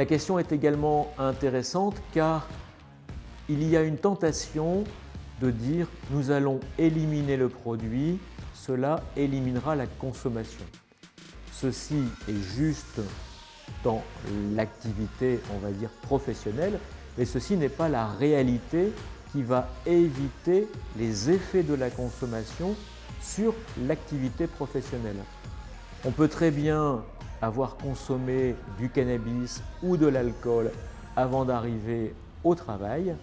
La question est également intéressante car il y a une tentation de dire nous allons éliminer le produit, cela éliminera la consommation. Ceci est juste dans l'activité, on va dire, professionnelle, mais ceci n'est pas la réalité qui va éviter les effets de la consommation sur l'activité professionnelle. On peut très bien avoir consommé du cannabis ou de l'alcool avant d'arriver au travail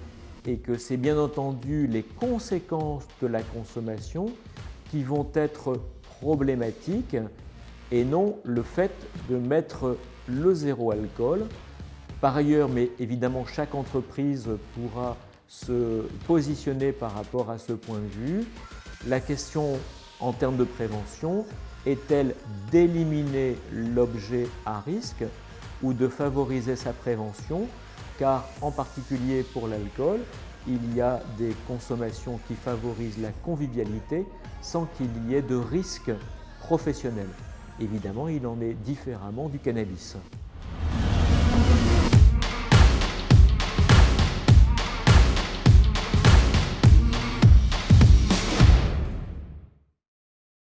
et que c'est bien entendu les conséquences de la consommation qui vont être problématiques et non le fait de mettre le zéro alcool. Par ailleurs, mais évidemment chaque entreprise pourra se positionner par rapport à ce point de vue. La question en termes de prévention est-elle d'éliminer l'objet à risque ou de favoriser sa prévention? Car en particulier pour l'alcool, il y a des consommations qui favorisent la convivialité sans qu'il y ait de risque professionnel. Évidemment, il en est différemment du cannabis.